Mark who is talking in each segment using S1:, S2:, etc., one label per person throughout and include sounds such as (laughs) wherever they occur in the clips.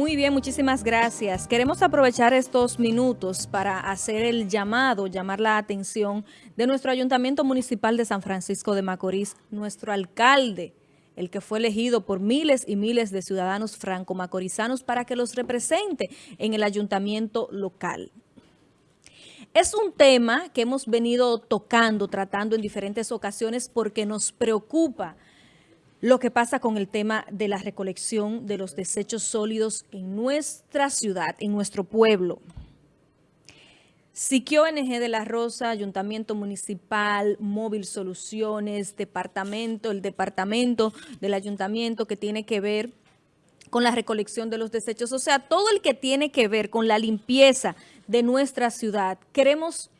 S1: Muy bien, muchísimas gracias. Queremos aprovechar estos minutos para hacer el llamado, llamar la atención de nuestro Ayuntamiento Municipal de San Francisco de Macorís, nuestro alcalde, el que fue elegido por miles y miles de ciudadanos franco-macorizanos para que los represente en el ayuntamiento local. Es un tema que hemos venido tocando, tratando en diferentes ocasiones porque nos preocupa lo que pasa con el tema de la recolección de los desechos sólidos en nuestra ciudad, en nuestro pueblo. Siquio NG de la Rosa, Ayuntamiento Municipal, Móvil Soluciones, Departamento, el Departamento del Ayuntamiento que tiene que ver con la recolección de los desechos. O sea, todo el que tiene que ver con la limpieza de nuestra ciudad. Queremos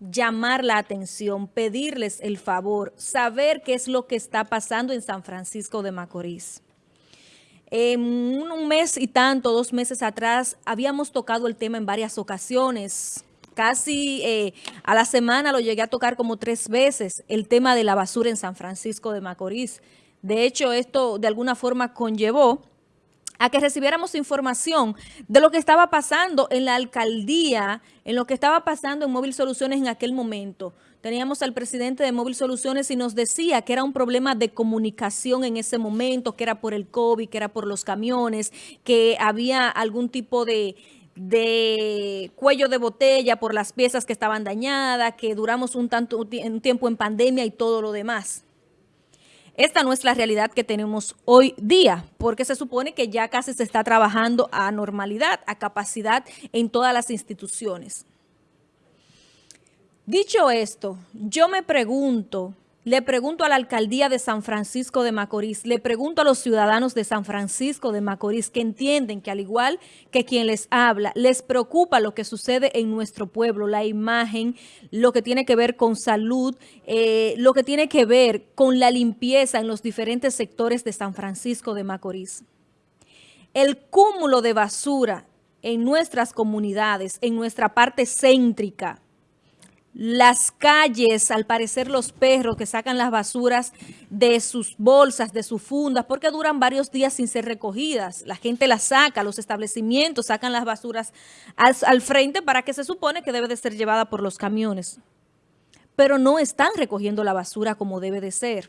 S1: llamar la atención, pedirles el favor, saber qué es lo que está pasando en San Francisco de Macorís. En un mes y tanto, dos meses atrás, habíamos tocado el tema en varias ocasiones. Casi eh, a la semana lo llegué a tocar como tres veces, el tema de la basura en San Francisco de Macorís. De hecho, esto de alguna forma conllevó a que recibiéramos información de lo que estaba pasando en la alcaldía, en lo que estaba pasando en Móvil Soluciones en aquel momento. Teníamos al presidente de Móvil Soluciones y nos decía que era un problema de comunicación en ese momento, que era por el COVID, que era por los camiones, que había algún tipo de, de cuello de botella por las piezas que estaban dañadas, que duramos un, tanto, un tiempo en pandemia y todo lo demás. Esta no es la realidad que tenemos hoy día, porque se supone que ya casi se está trabajando a normalidad, a capacidad en todas las instituciones. Dicho esto, yo me pregunto le pregunto a la alcaldía de San Francisco de Macorís, le pregunto a los ciudadanos de San Francisco de Macorís que entienden que al igual que quien les habla, les preocupa lo que sucede en nuestro pueblo, la imagen, lo que tiene que ver con salud, eh, lo que tiene que ver con la limpieza en los diferentes sectores de San Francisco de Macorís. El cúmulo de basura en nuestras comunidades, en nuestra parte céntrica, las calles, al parecer los perros que sacan las basuras de sus bolsas, de sus fundas, porque duran varios días sin ser recogidas. La gente las saca, los establecimientos sacan las basuras al, frente para que se supone que debe de ser llevada por los camiones. Pero no están recogiendo la basura como debe de ser.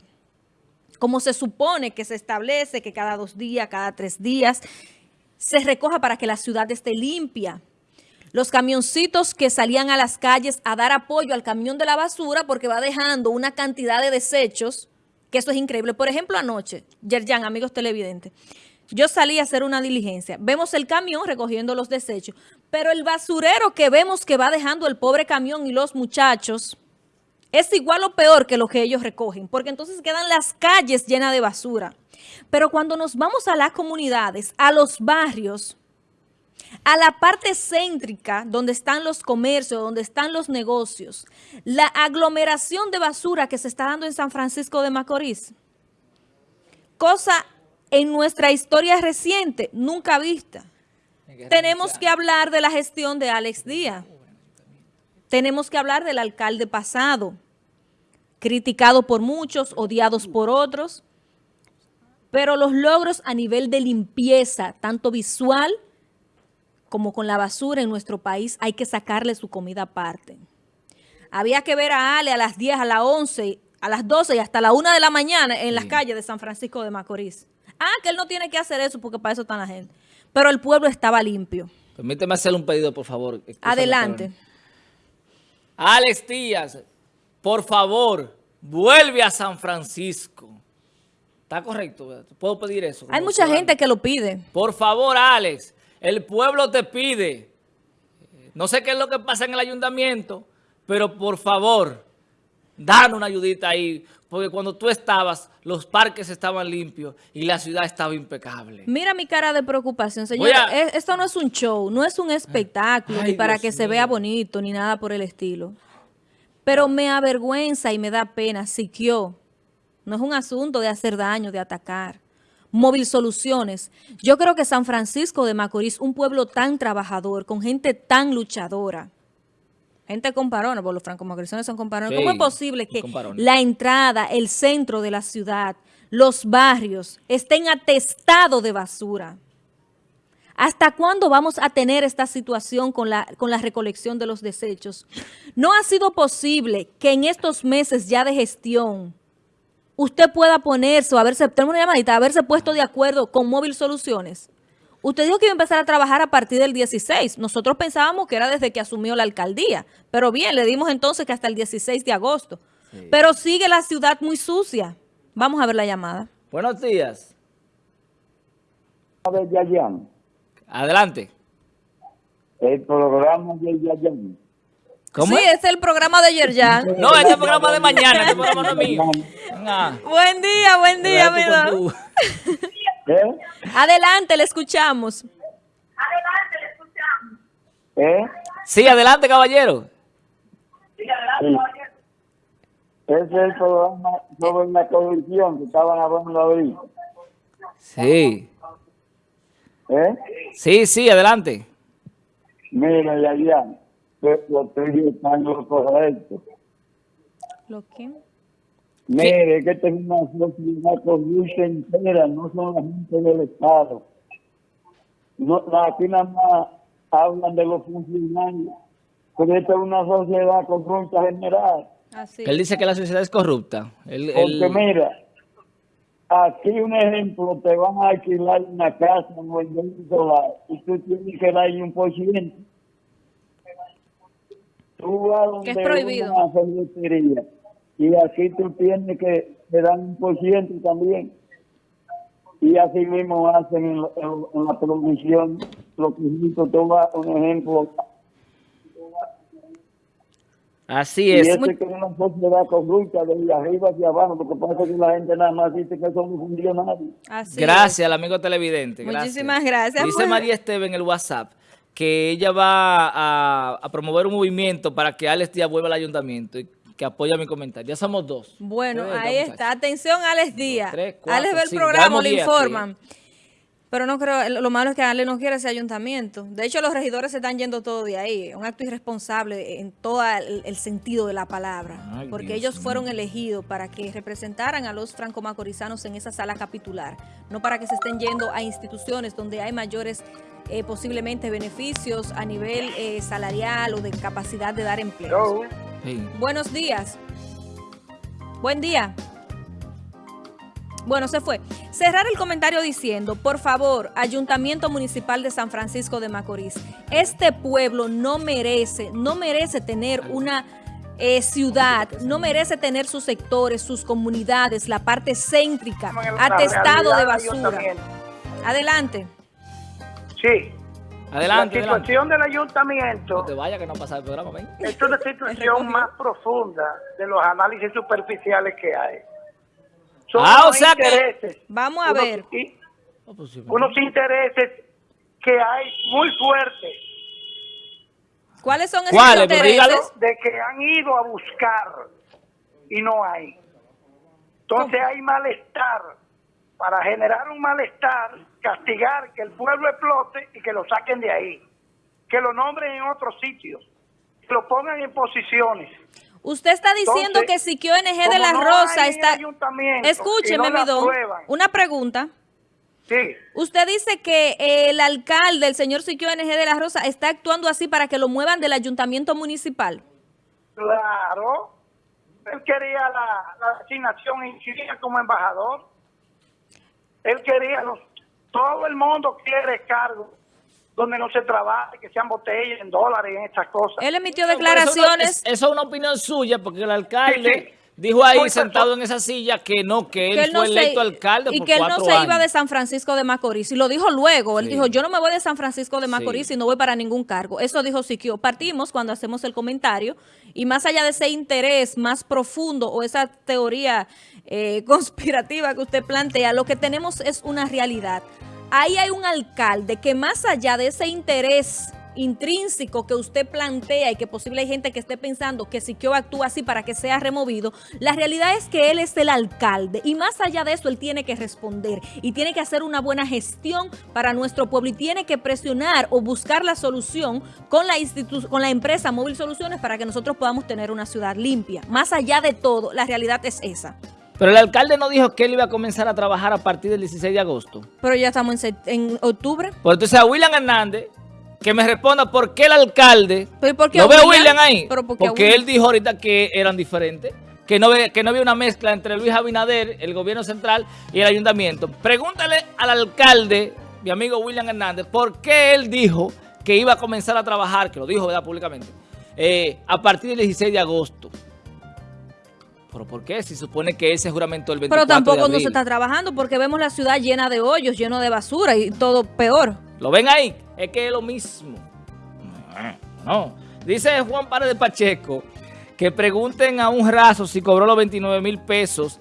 S1: Como se supone que se establece que cada dos días, cada tres días, se recoja para que la ciudad esté limpia los camioncitos que salían a las calles a dar apoyo al camión de la basura porque va dejando una cantidad de desechos, que eso es increíble. Por ejemplo, anoche, Yerjan, amigos televidentes, yo salí a hacer una diligencia. Vemos el camión recogiendo los desechos, pero el basurero que vemos que va dejando el pobre camión y los muchachos es igual o peor que lo que ellos recogen, porque entonces quedan las calles llenas de basura. Pero cuando nos vamos a las comunidades, a los barrios, a la parte céntrica, donde están los comercios, donde están los negocios, la aglomeración de basura que se está dando en San Francisco de Macorís, cosa en nuestra historia reciente nunca vista. Tenemos que hablar de la gestión de Alex Díaz. Tenemos que hablar del alcalde pasado, criticado por muchos, odiados por otros, pero los logros a nivel de limpieza, tanto visual como con la basura en nuestro país, hay que sacarle su comida aparte. Había que ver a Ale a las 10, a las 11, a las 12 y hasta la 1 de la mañana en las calles de San Francisco de Macorís. Ah, que él no tiene que hacer eso porque para eso está la gente. Pero el pueblo estaba limpio.
S2: Permíteme hacer un pedido, por favor.
S1: Adelante.
S2: Alex Díaz, por favor, vuelve a San Francisco. ¿Está correcto? ¿Puedo pedir eso?
S1: Hay mucha gente que lo pide.
S2: Por favor, Alex, el pueblo te pide, no sé qué es lo que pasa en el ayuntamiento, pero por favor, danos una ayudita ahí, porque cuando tú estabas, los parques estaban limpios y la ciudad estaba impecable.
S1: Mira mi cara de preocupación, señor. Esto no es un show, no es un espectáculo, ni para que se vea bonito, ni nada por el estilo. Pero me avergüenza y me da pena, Siquio. No es un asunto de hacer daño, de atacar. Móvil Soluciones. Yo creo que San Francisco de Macorís, un pueblo tan trabajador, con gente tan luchadora, gente comparona, porque los franco-macorizanos son comparones. ¿Cómo es posible que la entrada, el centro de la ciudad, los barrios estén atestados de basura? ¿Hasta cuándo vamos a tener esta situación con la, con la recolección de los desechos? No ha sido posible que en estos meses ya de gestión usted pueda ponerse o haberse, tenemos una llamadita, haberse puesto de acuerdo con Móvil Soluciones. Usted dijo que iba a empezar a trabajar a partir del 16. Nosotros pensábamos que era desde que asumió la alcaldía. Pero bien, le dimos entonces que hasta el 16 de agosto. Pero sigue la ciudad muy sucia. Vamos a ver la llamada.
S2: Buenos días.
S3: de Yayan.
S2: Adelante.
S3: El programa de Yayan.
S2: ¿Cómo
S1: sí,
S2: es?
S1: es el programa de Yerjan.
S2: No, este es el programa de mañana, este programa no es mío. (laughs)
S1: Buen día, buen día, mi
S2: Cuidado
S1: don.
S2: tú con (laughs) tú.
S3: ¿Eh?
S1: Adelante, le escuchamos.
S3: ¿Eh?
S2: Sí, adelante, caballero.
S3: Sí. Ese es el programa sobre la corrupción que estaban hablando ahorita.
S2: Sí.
S3: ¿Eh?
S2: Sí, sí, adelante.
S3: Mira, Yayan, que lo estoy estando lo correcto.
S1: ¿Lo qué?
S3: Mire, que esta es una sociedad corrupta entera, no son la gente del Estado. No, aquí nada más hablan de los funcionarios, pero esta es una sociedad corrupta general.
S1: Así.
S2: Él dice que la sociedad es corrupta. Él-
S3: Porque
S2: él-
S3: mira, aquí un ejemplo, te van a alquilar una casa o el solar y tú tienes que darle un por ciento. Tú vas donde
S1: Que es prohibido.
S3: una y aquí tú tienes que te dan un por ciento también. Y así mismo hacen en, la- en- en la producción, lo que hizo, vas, un ejemplo,
S2: Así
S3: y
S2: es.
S3: eso es que es una sociedad corrupta de arriba hacia abajo, lo que pasa es que la gente nada más dice que son funcionarios.
S1: Así
S2: Gracias al amigo televidente.
S1: Muchísimas gracias.
S2: Dice
S1: Pues-
S2: María Esteve en el WhatsApp que ella va a, a promover un movimiento para que Alex Díaz vuelva al ayuntamiento y que apoya mi comentario. Ya somos dos.
S1: Bueno,
S2: Ustedes,
S1: ahí está. Atención, Alex Díaz.
S2: tres, cuatro,
S1: Alex ve el programa, le informan. Pero no creo, lo malo es que Alex no quiere ese ayuntamiento. De hecho, los regidores se están yendo todo de ahí. Un acto irresponsable en todo el, el sentido de la palabra.
S2: Ay,
S1: porque
S2: Dios
S1: ellos fueron elegidos para que representaran a los franco-macorizanos en esa sala capitular. No para que se estén yendo a instituciones donde hay mayores eh, posiblemente beneficios a nivel eh, salarial o de capacidad de dar empleo.
S2: Sí.
S1: Buenos días. Buen día. Bueno, se fue. Cerrar el comentario diciendo, por favor, Ayuntamiento Municipal de San Francisco de Macorís, este pueblo no merece, no merece tener una eh, ciudad, no merece tener sus sectores, sus comunidades, la parte céntrica, atestado de basura. Adelante.
S4: Sí.
S2: Adelante,
S4: la
S2: adelante.
S4: situación del ayuntamiento
S2: No te vayas que no pasa el programa, ven.
S4: es una (laughs) situación más profunda de los análisis superficiales que hay. Son
S2: Ah, o sea que-
S4: intereses,
S1: Vamos a
S4: unos-
S1: ver.
S4: y-
S2: pues
S4: unos intereses que hay muy fuertes
S1: ¿Cuáles son esos
S2: ¿Cuáles?
S1: Intereses?
S4: de que han ido a buscar y no hay. Entonces hay malestar. Para generar un malestar, castigar que el pueblo explote y que lo saquen de ahí. Que lo nombren en otros sitios. Que lo pongan en posiciones.
S1: Usted está diciendo
S4: Entonces,
S1: que Siquio NG de la
S4: no
S1: Rosa está... Escúcheme,
S4: no aprueban.
S1: Una pregunta.
S4: Sí.
S1: Usted dice que eh, el alcalde, el señor Siquio NG de la Rosa, está actuando así para que lo muevan del ayuntamiento municipal.
S4: Claro. Él quería la, la asignación en como embajador. Él quería, los, todo el mundo quiere cargos donde no se trabaje, que sean botellas en dólares, en estas cosas.
S1: Él emitió
S2: Eso,
S1: declaraciones
S2: no- es- eso es una opinión suya, porque el alcalde
S4: Sí, sí.
S2: Dijo ahí sentado en esa silla que no, que él,
S1: que él no
S2: fue
S1: se,
S2: electo alcalde
S1: y
S2: por
S1: que él no se
S2: años.
S1: iba de San Francisco de Macorís. Y lo dijo luego. Él
S2: Sí.
S1: dijo, yo no me voy de San Francisco de Macorís
S2: Sí.
S1: y no voy para ningún cargo. Eso dijo Siquio. Partimos cuando hacemos el comentario. Y más allá de ese interés más profundo o esa teoría eh, (laughs) conspirativa que usted plantea, lo que tenemos es una realidad. Ahí hay un alcalde que más allá de ese interés intrínseco que usted plantea y que posible hay gente que esté pensando que Siquio actúa así para que sea removido, la realidad es que él es el alcalde y más allá de eso él tiene que responder y tiene que hacer una buena gestión para nuestro pueblo y tiene que presionar o buscar la solución con la institu- con la empresa Móvil Soluciones para que nosotros podamos tener una ciudad limpia. Más allá de todo, la realidad es esa.
S2: Pero el alcalde no dijo que él iba a comenzar a trabajar a partir del 16 de agosto.
S1: Pero ya estamos en, en octubre.
S2: Pues entonces a William Hernández, que me responda por qué el alcalde...
S1: ¿Pero y por qué
S2: ¿No
S1: a William?
S2: Ahí?
S1: ¿Pero por qué a
S2: Porque él dijo ahorita que eran diferentes. Que no, ve- que no había una mezcla entre Luis Abinader, el gobierno central y el ayuntamiento. Pregúntale al alcalde, mi amigo William Hernández, por qué él dijo que iba a comenzar a trabajar, que lo dijo ¿verdad? públicamente, eh, a partir del 16 de agosto. ¿Pero por qué? Si supone que ese juramento el 24
S1: Pero tampoco
S2: de
S1: no se está trabajando porque vemos la ciudad llena de hoyos, lleno de basura y todo peor.
S2: ¿Lo ven ahí? Es que es lo mismo. No. Dice Juan Paredes Pacheco que pregunten a un raso si cobró los 29 mil pesos